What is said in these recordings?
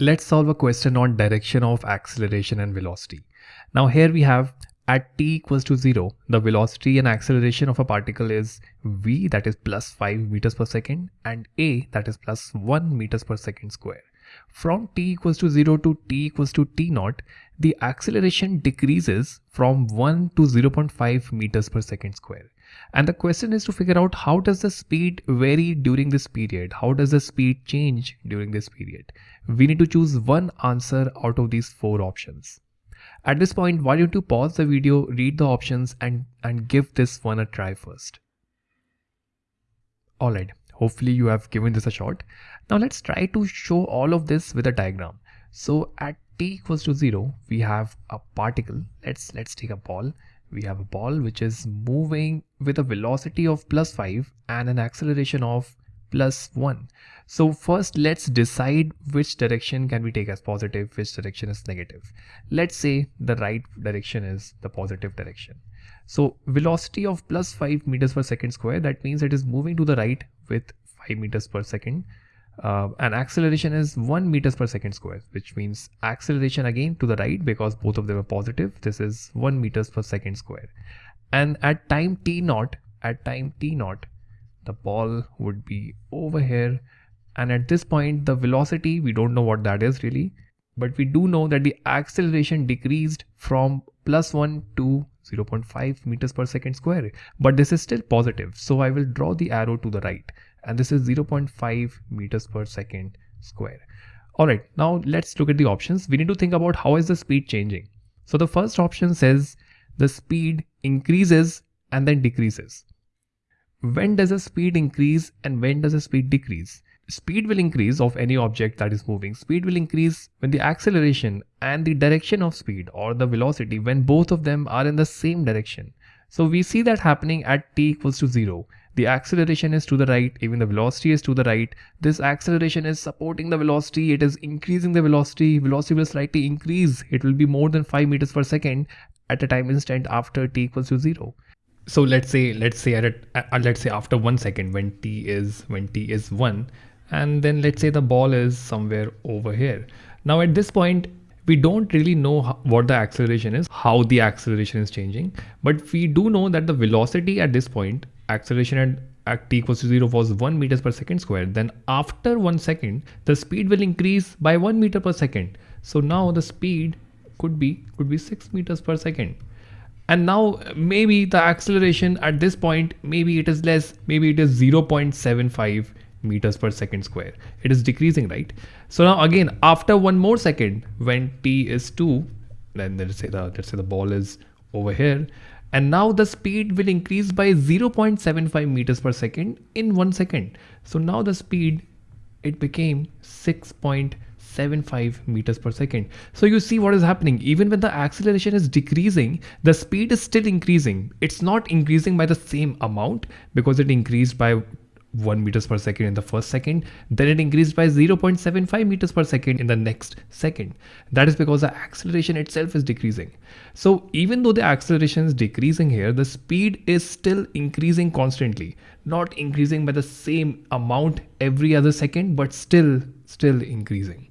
let's solve a question on direction of acceleration and velocity. Now here we have at t equals to 0, the velocity and acceleration of a particle is v that is plus 5 meters per second and a that is plus 1 meters per second square. From t equals to 0 to t equals to t naught, the acceleration decreases from 1 to 0.5 meters per second square. And the question is to figure out how does the speed vary during this period? How does the speed change during this period? We need to choose one answer out of these four options. At this point, why don't you pause the video, read the options and, and give this one a try first. Alright, hopefully you have given this a shot. Now let's try to show all of this with a diagram. So at t equals to 0, we have a particle. Let's, let's take a ball we have a ball which is moving with a velocity of plus 5 and an acceleration of plus 1. So first let's decide which direction can we take as positive, which direction is negative. Let's say the right direction is the positive direction. So velocity of plus 5 meters per second square that means it is moving to the right with 5 meters per second. Uh, and acceleration is 1 meters per second square which means acceleration again to the right because both of them are positive. This is 1 meters per second square. And at time t naught at time t naught the ball would be over here. And at this point the velocity we don't know what that is really but we do know that the acceleration decreased from plus 1 to 0.5 meters per second square but this is still positive so I will draw the arrow to the right and this is 0.5 meters per second square. Alright, now let's look at the options. We need to think about how is the speed changing. So the first option says the speed increases and then decreases. When does the speed increase and when does the speed decrease? Speed will increase of any object that is moving. Speed will increase when the acceleration and the direction of speed or the velocity when both of them are in the same direction. So we see that happening at t equals to 0 the acceleration is to the right even the velocity is to the right. This acceleration is supporting the velocity. It is increasing the velocity. Velocity will slightly increase. It will be more than 5 meters per second at a time instant after t equals to 0 so let's say let's say at let's say after one second when t is when t is 1 and then let's say the ball is somewhere over here. Now at this point we don't really know what the acceleration is how the acceleration is changing. But we do know that the velocity at this point acceleration at, at t equals to 0 was 1 meters per second square. Then after 1 second the speed will increase by 1 meter per second. So now the speed could be could be 6 meters per second. And now maybe the acceleration at this point maybe it is less maybe it is 0.75 meters per second square it is decreasing right so now again after one more second when t is 2 then let's say the let's say the ball is over here and now the speed will increase by 0.75 meters per second in one second. So now the speed, it became 6.75 meters per second. So you see what is happening. Even when the acceleration is decreasing, the speed is still increasing. It's not increasing by the same amount because it increased by 1 meters per second in the first second then it increased by 0.75 meters per second in the next second. That is because the acceleration itself is decreasing. So even though the acceleration is decreasing here the speed is still increasing constantly. Not increasing by the same amount every other second but still still increasing.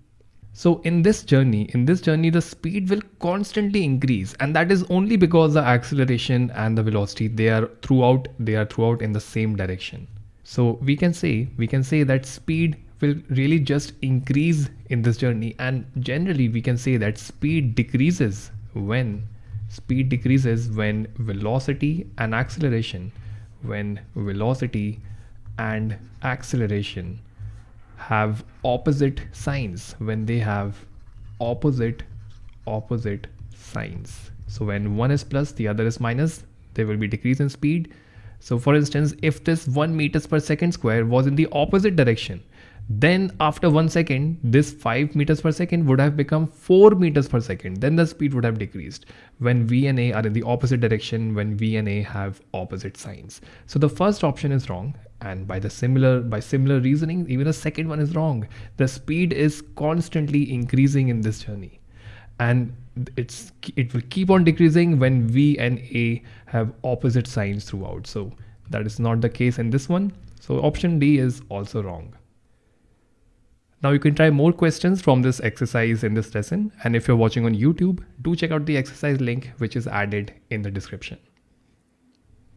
So in this journey, in this journey, the speed will constantly increase and that is only because the acceleration and the velocity, they are throughout, they are throughout in the same direction. So we can say, we can say that speed will really just increase in this journey. And generally we can say that speed decreases when speed decreases when velocity and acceleration when velocity and acceleration have opposite signs when they have opposite opposite signs. So when one is plus the other is minus there will be decrease in speed so for instance, if this 1 meters per second square was in the opposite direction, then after one second, this 5 meters per second would have become 4 meters per second. Then the speed would have decreased when V and A are in the opposite direction, when V and A have opposite signs. So the first option is wrong. And by the similar, by similar reasoning, even the second one is wrong. The speed is constantly increasing in this journey. And it's it will keep on decreasing when V and A have opposite signs throughout. So that is not the case in this one. So option D is also wrong. Now you can try more questions from this exercise in this lesson. And if you're watching on YouTube, do check out the exercise link which is added in the description.